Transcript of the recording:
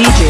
DJ